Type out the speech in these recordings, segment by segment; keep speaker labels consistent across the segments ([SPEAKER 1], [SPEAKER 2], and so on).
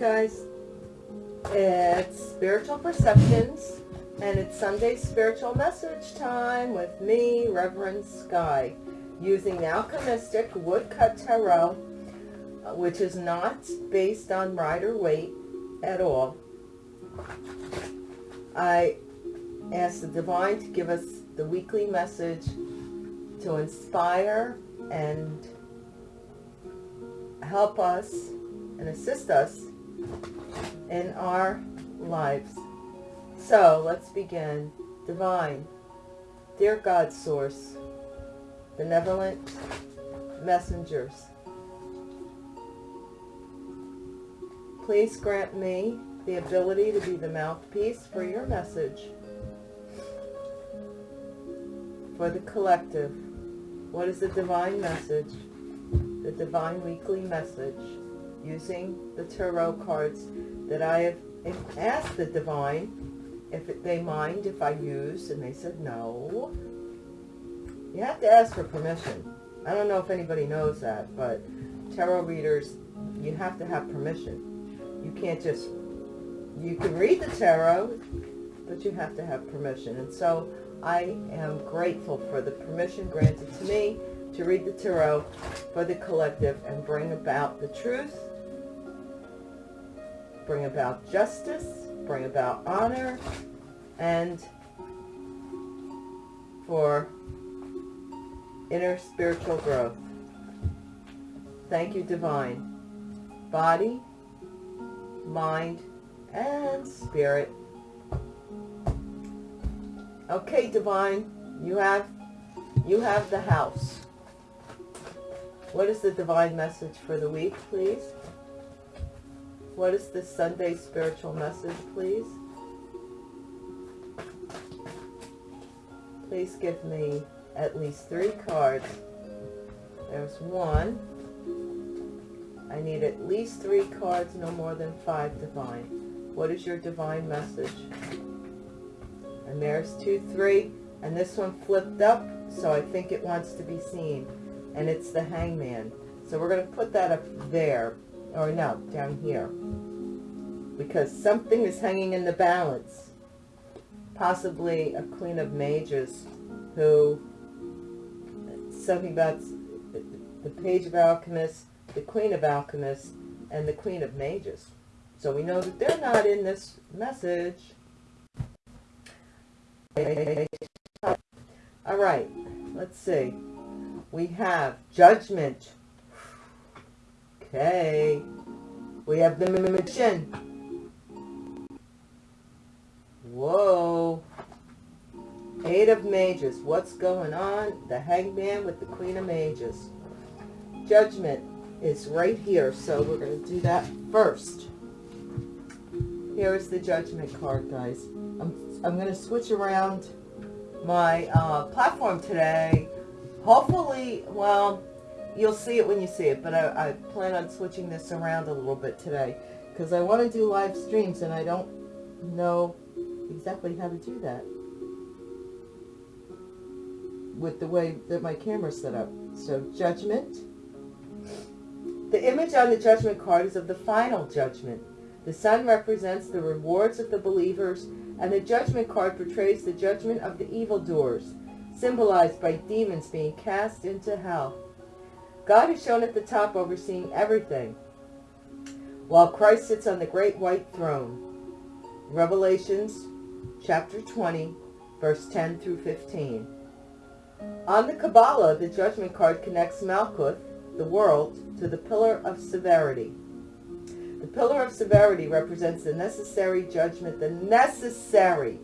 [SPEAKER 1] Guys, it's Spiritual Perceptions and it's Sunday Spiritual Message Time with me, Reverend Sky, using Alchemistic Woodcut Tarot, which is not based on Rider Waite at all. I ask the Divine to give us the weekly message to inspire and help us and assist us in our lives. So let's begin. Divine, dear God source, benevolent messengers, please grant me the ability to be the mouthpiece for your message for the collective. What is the divine message? The divine weekly message using the tarot cards that I have asked the divine if they mind if I use, and they said no. You have to ask for permission. I don't know if anybody knows that, but tarot readers, you have to have permission. You can't just, you can read the tarot, but you have to have permission. And so I am grateful for the permission granted to me to read the tarot for the collective and bring about the truth bring about justice, bring about honor, and for inner spiritual growth. Thank you, Divine. Body, mind, and spirit. Okay, Divine, you have you have the house. What is the divine message for the week, please? What is the Sunday spiritual message, please? Please give me at least three cards. There's one. I need at least three cards, no more than five divine. What is your divine message? And there's two, three, and this one flipped up, so I think it wants to be seen. And it's the hangman. So we're going to put that up there or no, down here. Because something is hanging in the balance. Possibly a Queen of Mages who, something about the Page of Alchemists, the Queen of Alchemists, and the Queen of Mages. So we know that they're not in this message. All right, let's see. We have Judgment Okay. We have the magician. Whoa. Eight of Mages. What's going on? The Hangman with the Queen of Mages. Judgment is right here, so we're going to do that first. Here is the Judgment card, guys. I'm, I'm going to switch around my uh, platform today. Hopefully, well, you'll see it when you see it, but I, I plan on switching this around a little bit today because I want to do live streams and I don't know exactly how to do that with the way that my camera's set up. So judgment. The image on the judgment card is of the final judgment. The sun represents the rewards of the believers and the judgment card portrays the judgment of the evildoers, symbolized by demons being cast into hell. God is shown at the top overseeing everything, while Christ sits on the great white throne. Revelations chapter 20, verse 10 through 15. On the Kabbalah, the judgment card connects Malkuth, the world, to the pillar of severity. The pillar of severity represents the necessary judgment, the necessary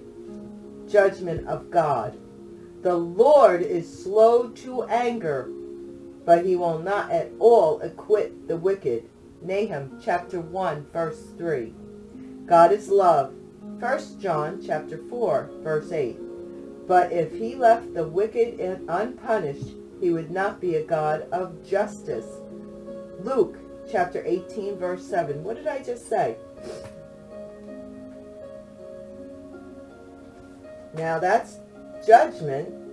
[SPEAKER 1] judgment of God. The Lord is slow to anger but he will not at all acquit the wicked. Nahum chapter 1 verse 3. God is love. 1 John chapter 4 verse 8. But if he left the wicked unpunished, he would not be a God of justice. Luke chapter 18 verse 7. What did I just say? Now that's judgment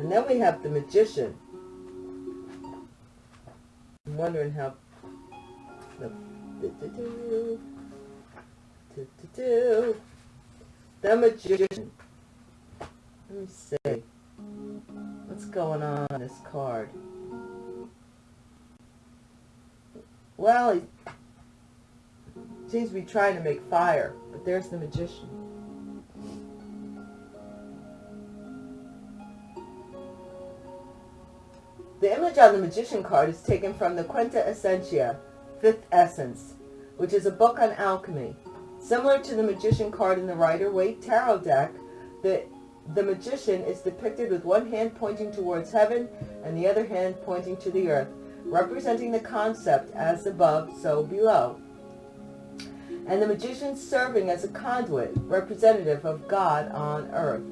[SPEAKER 1] And then we have the magician. I'm wondering how The, do, do, do, the Magician. Let me see. What's going on on this card? Well, he seems to be trying to make fire, but there's the magician. The image on the magician card is taken from the Quinta Essentia, Fifth Essence, which is a book on alchemy. Similar to the magician card in the Rider-Waite Tarot deck, the, the magician is depicted with one hand pointing towards heaven and the other hand pointing to the earth, representing the concept as above, so below. And the magician serving as a conduit, representative of God on earth.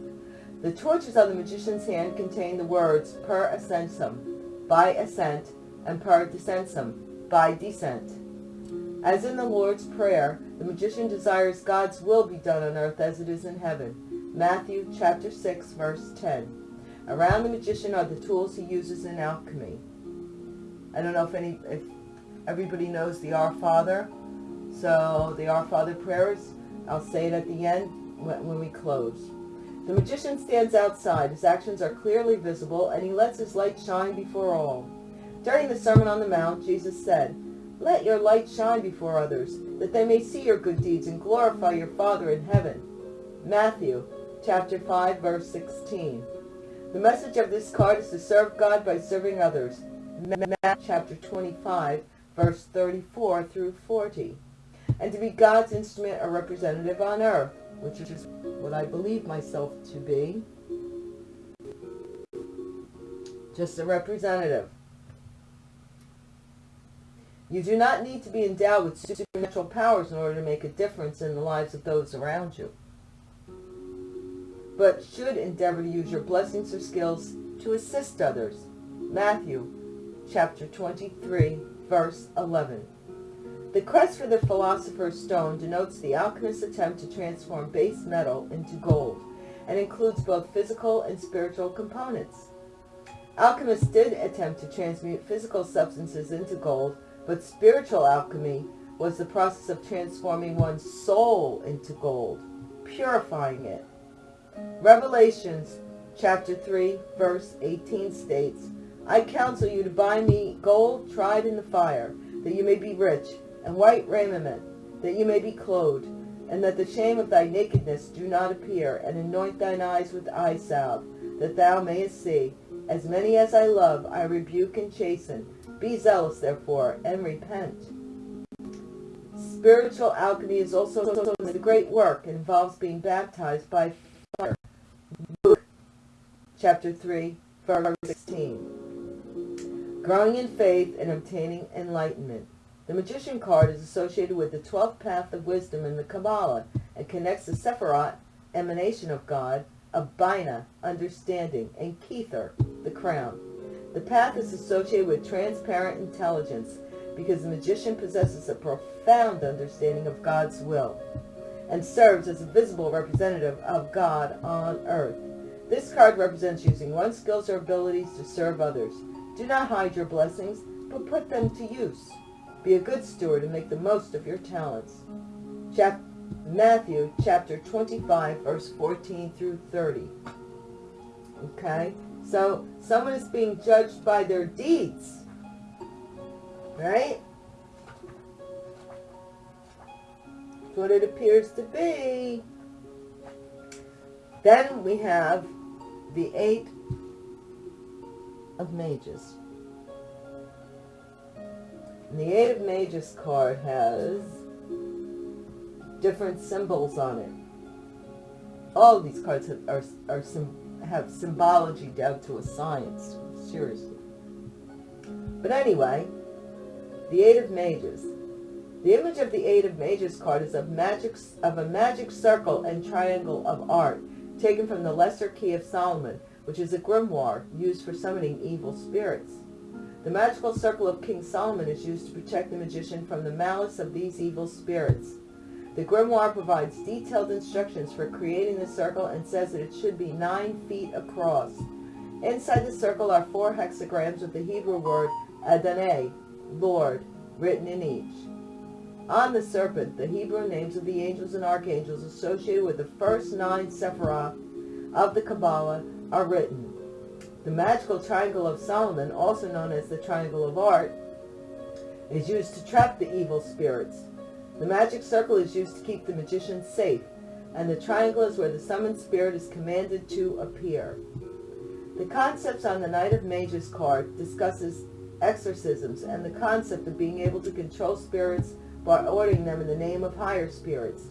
[SPEAKER 1] The torches on the magician's hand contain the words per ascensum, by ascent, and per descensum, by descent. As in the Lord's Prayer, the magician desires God's will be done on earth as it is in heaven. Matthew chapter 6, verse 10. Around the magician are the tools he uses in alchemy. I don't know if any, if everybody knows the Our Father. So the Our Father prayers, I'll say it at the end when we close. The magician stands outside. His actions are clearly visible, and he lets his light shine before all. During the Sermon on the Mount, Jesus said, Let your light shine before others, that they may see your good deeds and glorify your Father in heaven. Matthew chapter 5, verse 16. The message of this card is to serve God by serving others. Matthew chapter 25, verse 34 through 40. And to be God's instrument or representative on earth which is what I believe myself to be. Just a representative. You do not need to be endowed with supernatural powers in order to make a difference in the lives of those around you, but should endeavor to use your blessings or skills to assist others. Matthew chapter 23, verse 11. The quest for the Philosopher's Stone denotes the alchemist's attempt to transform base metal into gold and includes both physical and spiritual components. Alchemists did attempt to transmute physical substances into gold, but spiritual alchemy was the process of transforming one's soul into gold, purifying it. Revelations chapter 3 verse 18 states, I counsel you to buy me gold tried in the fire, that you may be rich, and white raiment, that you may be clothed, and that the shame of thy nakedness do not appear, and anoint thine eyes with eye salve, that thou mayest see. As many as I love, I rebuke and chasten. Be zealous, therefore, and repent. Spiritual alchemy is also a great work and involves being baptized by fire. Luke chapter 3, verse 16. Growing in faith and obtaining enlightenment. The Magician card is associated with the 12th path of wisdom in the Kabbalah and connects the Sephirot, emanation of God, of understanding, and Kether, the crown. The path is associated with transparent intelligence because the magician possesses a profound understanding of God's will and serves as a visible representative of God on earth. This card represents using one's skills or abilities to serve others. Do not hide your blessings, but put them to use. Be a good steward and make the most of your talents. Chap Matthew chapter 25, verse 14 through 30. Okay? So, someone is being judged by their deeds. Right? That's what it appears to be. Then we have the Eight of Mages. And the Eight of Mages card has different symbols on it. All these cards have, are, are have symbology down to a science, seriously. But anyway, the Eight of Mages. The image of the Eight of Mages card is of, magic, of a magic circle and triangle of art, taken from the Lesser Key of Solomon, which is a grimoire used for summoning evil spirits. The magical circle of King Solomon is used to protect the magician from the malice of these evil spirits. The grimoire provides detailed instructions for creating the circle and says that it should be nine feet across. Inside the circle are four hexagrams with the Hebrew word Adonai, Lord, written in each. On the serpent, the Hebrew names of the angels and archangels associated with the first nine Sephirah of the Kabbalah are written. The magical triangle of Solomon, also known as the triangle of art, is used to trap the evil spirits. The magic circle is used to keep the magician safe, and the triangle is where the summoned spirit is commanded to appear. The concepts on the Knight of Mages card discusses exorcisms and the concept of being able to control spirits by ordering them in the name of higher spirits.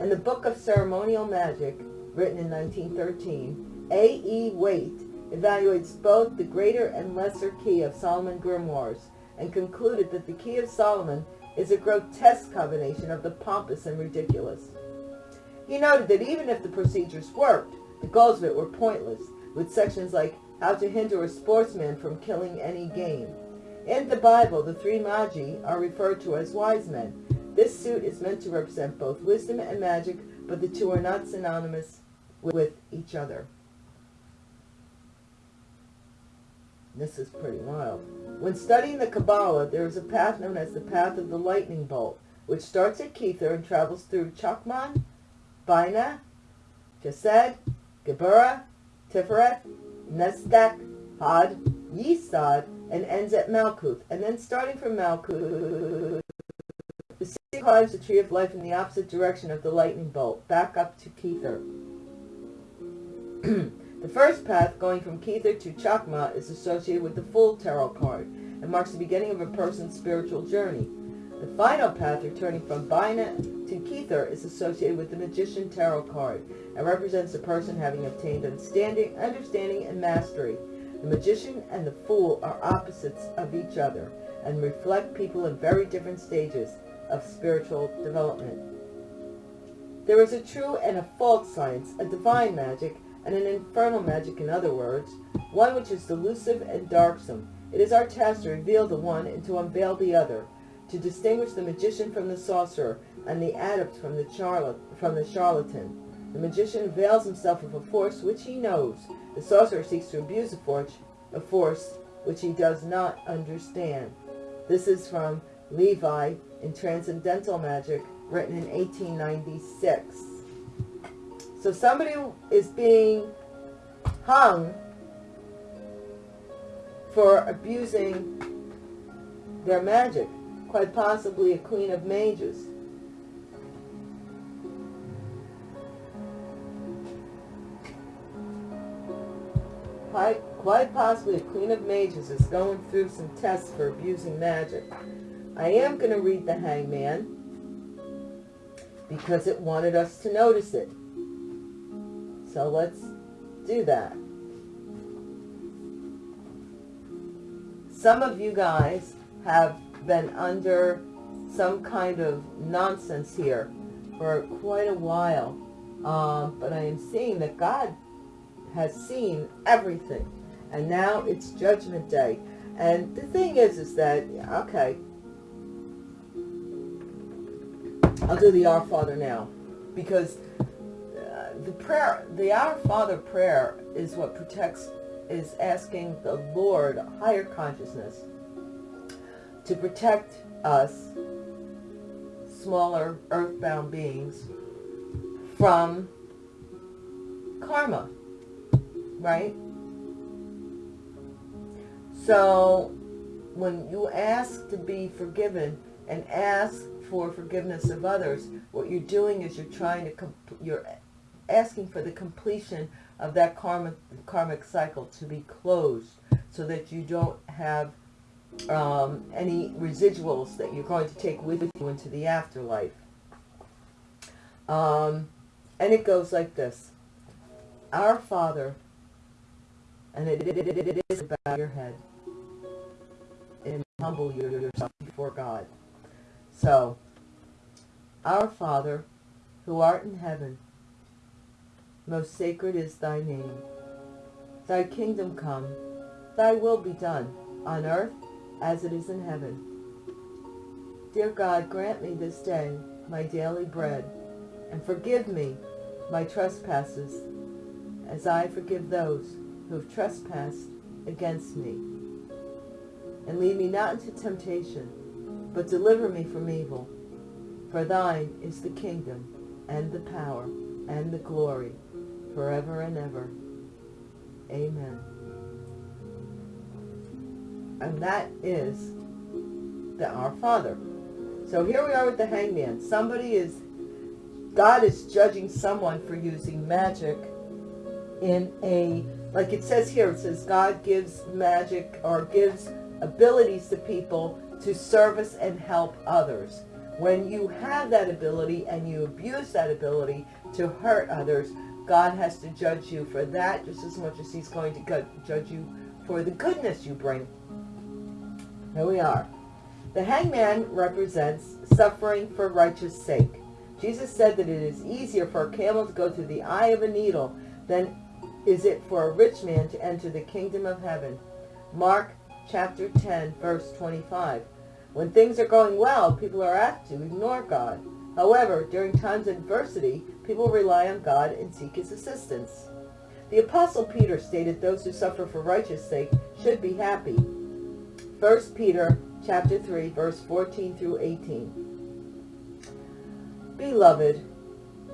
[SPEAKER 1] In the Book of Ceremonial Magic, written in 1913, A. E. Waite evaluates both the greater and lesser key of Solomon grimoires and concluded that the key of Solomon is a grotesque combination of the pompous and ridiculous. He noted that even if the procedures worked, the goals of it were pointless, with sections like how to hinder a sportsman from killing any game. In the Bible, the three Magi are referred to as wise men. This suit is meant to represent both wisdom and magic, but the two are not synonymous with each other. This is pretty wild. When studying the Kabbalah, there is a path known as the path of the lightning bolt, which starts at Kether and travels through Chakman, Bina, Chesed, Geburah, Tiferet, Netzach, Hod, Yesod, and ends at Malkuth. And then starting from Malkuth, the city climbs the tree of life in the opposite direction of the lightning bolt, back up to Kether. The first path, going from Kether to Chokmah, is associated with the Fool tarot card and marks the beginning of a person's spiritual journey. The final path, returning from Bina to Kether, is associated with the Magician Tarot card and represents a person having obtained understanding, understanding and mastery. The Magician and the Fool are opposites of each other and reflect people in very different stages of spiritual development. There is a true and a false science, a divine magic, and an infernal magic in other words, one which is delusive and darksome. It is our task to reveal the one and to unveil the other, to distinguish the magician from the sorcerer, and the adept from the, charlat from the charlatan. The magician avails himself of a force which he knows. The sorcerer seeks to abuse a force, a force which he does not understand. This is from Levi in Transcendental Magic, written in 1896. So somebody is being hung for abusing their magic, quite possibly a queen of mages. Quite, quite possibly a queen of mages is going through some tests for abusing magic. I am going to read the hangman because it wanted us to notice it. So let's do that. Some of you guys have been under some kind of nonsense here for quite a while. Um, but I am seeing that God has seen everything. And now it's Judgment Day. And the thing is, is that, okay, I'll do the Our Father now. Because the prayer, the Our Father prayer is what protects, is asking the Lord, higher consciousness, to protect us, smaller earthbound beings, from karma, right? So when you ask to be forgiven and ask for forgiveness of others, what you're doing is you're trying to, you're asking for the completion of that karmic, karmic cycle to be closed so that you don't have um, any residuals that you're going to take with you into the afterlife. Um, and it goes like this. Our Father, and it, it, it, it is about your head, and humble yourself before God. So, Our Father, who art in heaven, most sacred is thy name. Thy kingdom come, thy will be done, on earth as it is in heaven. Dear God, grant me this day my daily bread, and forgive me my trespasses, as I forgive those who have trespassed against me. And lead me not into temptation, but deliver me from evil. For thine is the kingdom, and the power, and the glory, forever and ever. Amen. And that is the Our Father. So here we are with the hangman. Somebody is, God is judging someone for using magic in a, like it says here, it says God gives magic or gives abilities to people to service and help others. When you have that ability and you abuse that ability to hurt others, God has to judge you for that just as much as he's going to judge you for the goodness you bring. Here we are. The hangman represents suffering for righteous sake. Jesus said that it is easier for a camel to go through the eye of a needle than is it for a rich man to enter the kingdom of heaven. Mark chapter 10, verse 25. When things are going well, people are apt to ignore God. However, during times of adversity, people rely on God and seek his assistance. The Apostle Peter stated those who suffer for righteous sake should be happy. 1 Peter chapter 3, verse 14 through 18. Beloved,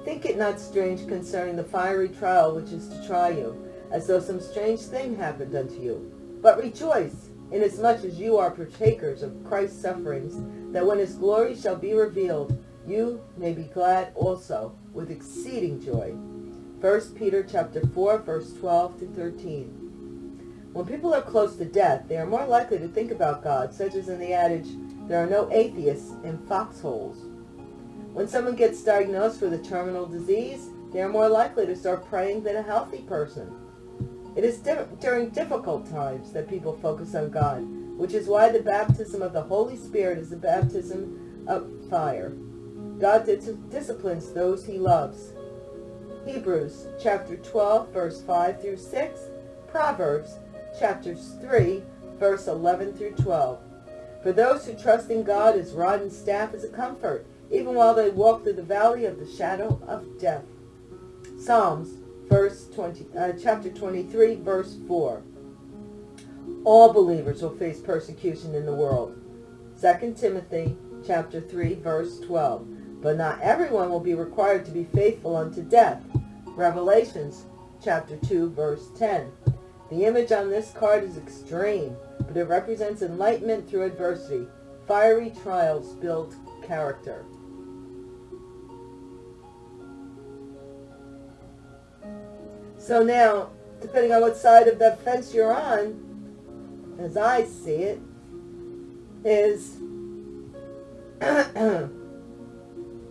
[SPEAKER 1] think it not strange concerning the fiery trial which is to try you, as though some strange thing happened unto you. But rejoice, inasmuch as you are partakers of Christ's sufferings, that when his glory shall be revealed, you may be glad also with exceeding joy. 1 Peter chapter 4, verse 12 to 13. When people are close to death, they are more likely to think about God, such as in the adage, there are no atheists in foxholes. When someone gets diagnosed with a terminal disease, they are more likely to start praying than a healthy person. It is di during difficult times that people focus on God, which is why the baptism of the Holy Spirit is the baptism of fire. God disciplines those he loves. Hebrews chapter 12, verse 5 through 6, Proverbs chapters 3, verse 11 through 12. For those who trust in God, his rod and staff is a comfort, even while they walk through the valley of the shadow of death. Psalms verse 20, uh, chapter 23, verse 4. All believers will face persecution in the world. 2 Timothy chapter 3, verse 12. But not everyone will be required to be faithful unto death. Revelations chapter 2, verse 10. The image on this card is extreme, but it represents enlightenment through adversity. Fiery trials build character. So now, depending on what side of the fence you're on, as I see it, is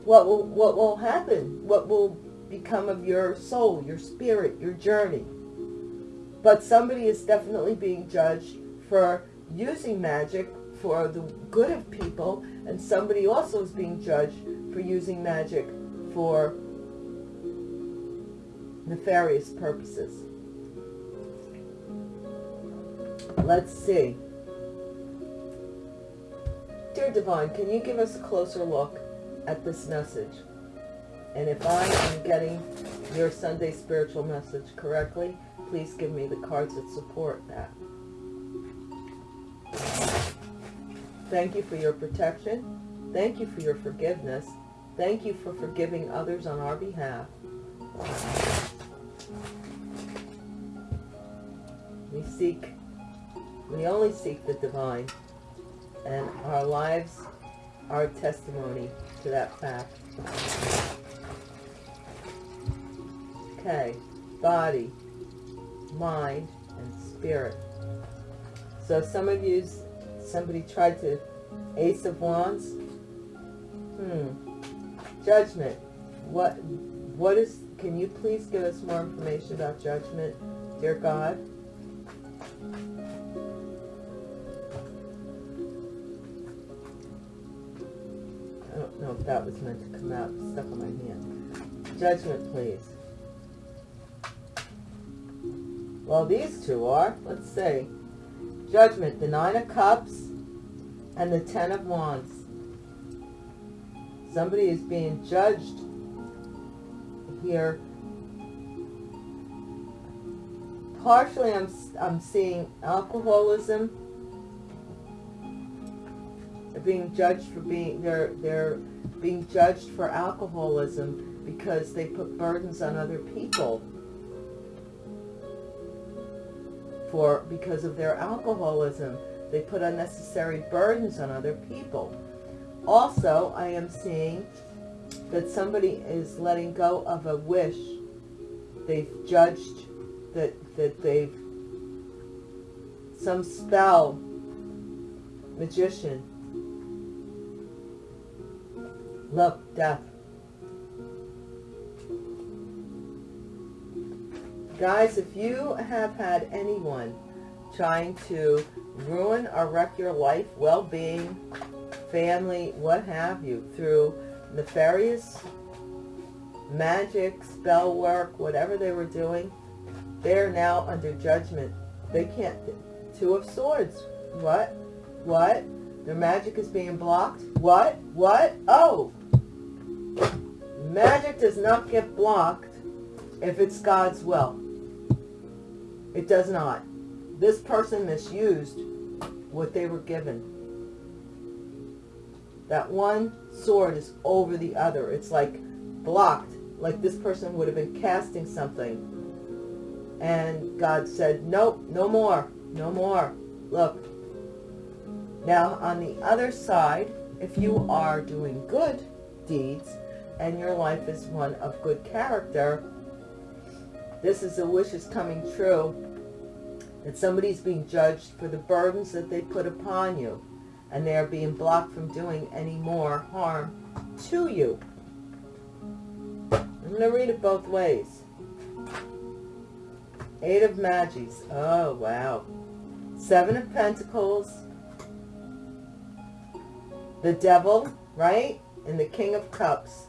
[SPEAKER 1] what will what will happen, what will become of your soul, your spirit, your journey. But somebody is definitely being judged for using magic for the good of people, and somebody also is being judged for using magic for nefarious purposes. Let's see. Dear Divine, can you give us a closer look at this message? And if I am getting your Sunday spiritual message correctly, please give me the cards that support that. Thank you for your protection. Thank you for your forgiveness. Thank you for forgiving others on our behalf. We seek, we only seek the divine, and our lives are testimony to that fact. Okay, body, mind, and spirit. So some of you, somebody tried to, Ace of Wands. Hmm. Judgment. What, what is, can you please give us more information about judgment, dear God? Know if that was meant to come out, stuck on my hand. Judgment, please. Well, these two are. Let's see. Judgment, the Nine of Cups and the Ten of Wands. Somebody is being judged here. Partially, I'm, I'm seeing alcoholism. They're being judged for being they're they're being judged for alcoholism because they put burdens on other people for because of their alcoholism. They put unnecessary burdens on other people. Also, I am seeing that somebody is letting go of a wish. They've judged that that they've some spell magician love death. Guys if you have had anyone trying to ruin or wreck your life well-being family what have you through nefarious magic spell work whatever they were doing they're now under judgment. They can't two of swords. What? What? Their magic is being blocked? What? What? Oh magic does not get blocked if it's God's will. It does not. This person misused what they were given. That one sword is over the other. It's like blocked. Like this person would have been casting something. And God said nope no more no more. Look now on the other side if you are doing good deeds and your life is one of good character this is a wish is coming true that somebody's being judged for the burdens that they put upon you and they are being blocked from doing any more harm to you I'm going to read it both ways Eight of Mages. Oh, wow. Seven of Pentacles. The Devil, right? And the King of Cups.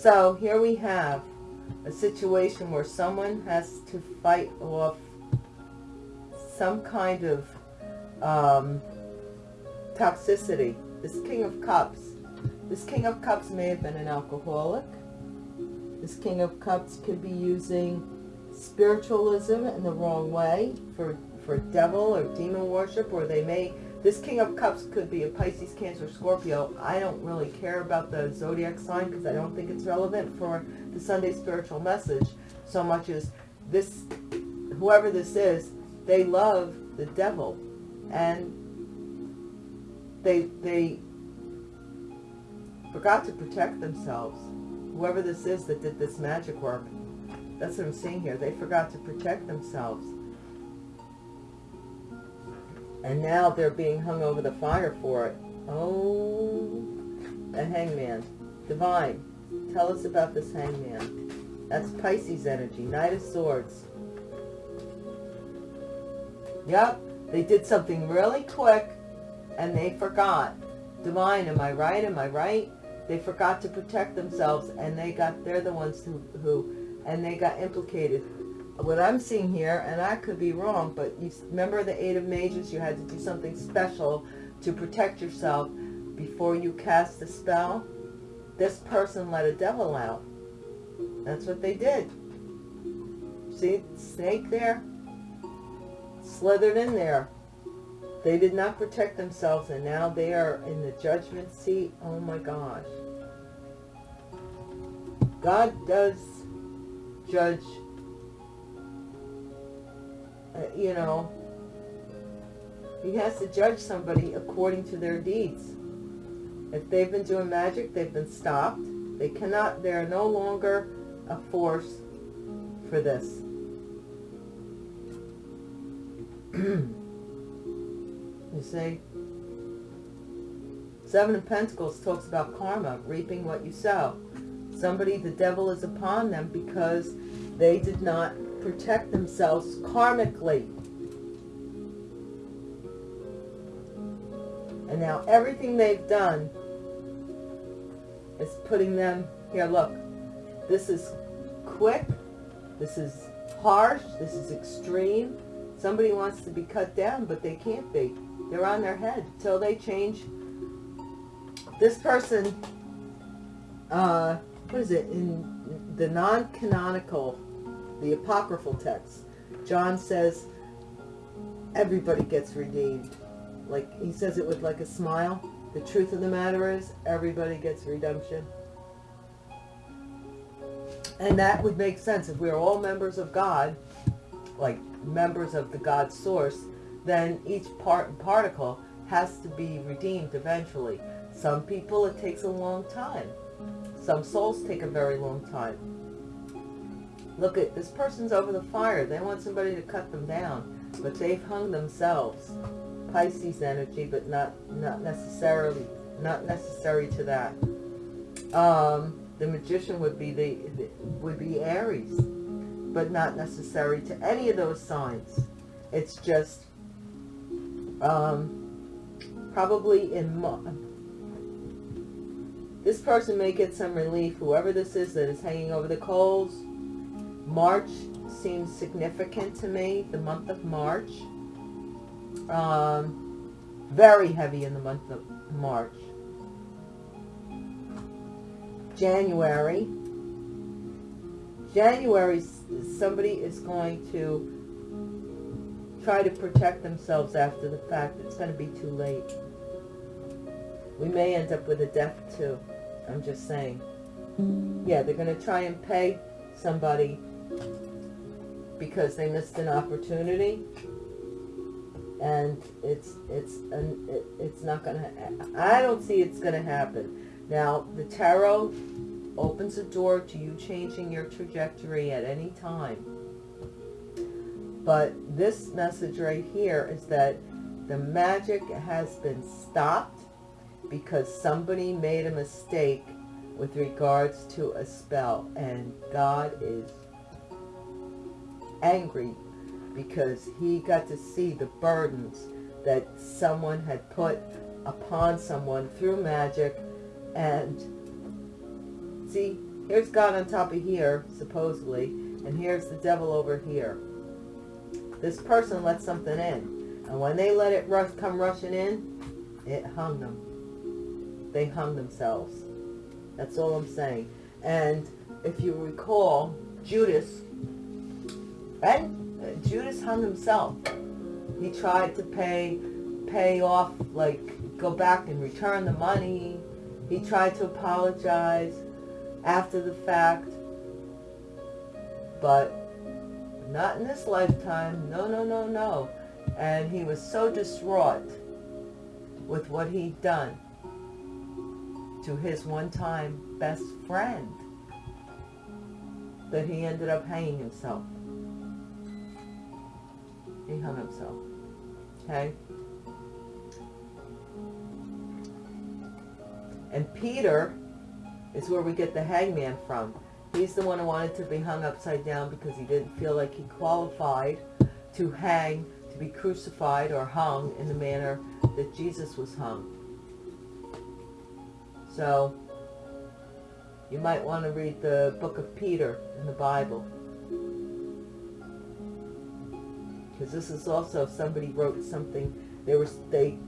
[SPEAKER 1] So here we have a situation where someone has to fight off some kind of um, toxicity. This King of Cups. This King of Cups may have been an alcoholic. This King of Cups could be using spiritualism in the wrong way for, for devil or demon worship, or they may, this King of Cups could be a Pisces, Cancer, Scorpio. I don't really care about the zodiac sign because I don't think it's relevant for the Sunday spiritual message so much as this, whoever this is, they love the devil and they, they forgot to protect themselves whoever this is that did this magic work, that's what I'm seeing here. They forgot to protect themselves. And now they're being hung over the fire for it. Oh, a hangman. Divine, tell us about this hangman. That's Pisces energy, Knight of Swords. Yep, they did something really quick and they forgot. Divine, am I right? Am I right? They forgot to protect themselves and they got, they're the ones who, who and they got implicated. What I'm seeing here, and I could be wrong, but you remember the Eight of Mages? You had to do something special to protect yourself before you cast the spell. This person let a devil out. That's what they did. See, snake there? Slithered in there. They did not protect themselves and now they are in the judgment seat. Oh my gosh. God does judge, uh, you know, he has to judge somebody according to their deeds. If they've been doing magic, they've been stopped. They cannot, they're no longer a force for this. You see? Seven of Pentacles talks about karma, reaping what you sow. Somebody, the devil is upon them because they did not protect themselves karmically. And now everything they've done is putting them, here look, this is quick, this is harsh, this is extreme. Somebody wants to be cut down, but they can't be. They're on their head till they change. This person, uh, what is it, in the non-canonical, the apocryphal text, John says, everybody gets redeemed. Like he says it with like a smile. The truth of the matter is everybody gets redemption. And that would make sense if we are all members of God, like members of the God source, then each part and particle has to be redeemed eventually. Some people it takes a long time. Some souls take a very long time. Look at this person's over the fire. They want somebody to cut them down, but they've hung themselves. Pisces energy, but not not necessarily not necessary to that. Um, the magician would be the, the would be Aries, but not necessary to any of those signs. It's just um, probably in this person may get some relief. Whoever this is that is hanging over the coals. March seems significant to me. The month of March. Um, very heavy in the month of March. January. January, somebody is going to try to protect themselves after the fact. It's going to be too late. We may end up with a death too. I'm just saying. Yeah, they're going to try and pay somebody because they missed an opportunity. And it's it's an, it, it's not gonna I don't see it's gonna happen. Now the tarot opens a door to you changing your trajectory at any time. But this message right here is that the magic has been stopped because somebody made a mistake with regards to a spell and God is angry because he got to see the burdens that someone had put upon someone through magic. And see here's God on top of here supposedly and here's the devil over here. This person let something in and when they let it rush come rushing in it hung them. They hung themselves. That's all I'm saying. And if you recall Judas and uh, Judas hung himself. He tried to pay, pay off, like go back and return the money. He tried to apologize after the fact, but not in this lifetime. No, no, no, no. And he was so distraught with what he'd done to his one-time best friend that he ended up hanging himself. He hung himself. Okay? And Peter is where we get the hangman from. He's the one who wanted to be hung upside down because he didn't feel like he qualified to hang, to be crucified or hung in the manner that Jesus was hung. So, you might want to read the book of Peter in the Bible. Because this is also if somebody wrote something they were they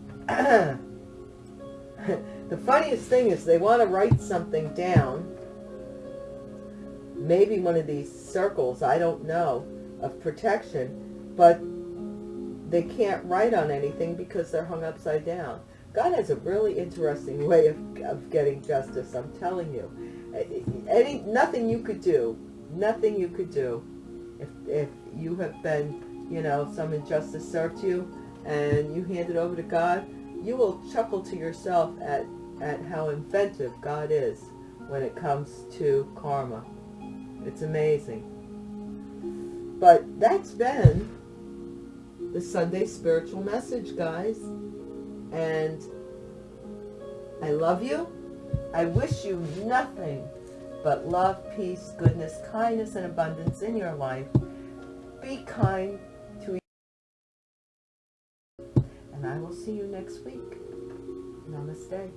[SPEAKER 1] the funniest thing is they want to write something down. Maybe one of these circles i don't know of protection but they can't write on anything because they're hung upside down. God has a really interesting way of, of getting justice i'm telling you. Any nothing you could do nothing you could do if if you have been you know, some injustice served you and you hand it over to God, you will chuckle to yourself at, at how inventive God is when it comes to karma. It's amazing. But that's been the Sunday spiritual message, guys. And I love you. I wish you nothing but love, peace, goodness, kindness, and abundance in your life. Be kind see you next week. Namaste.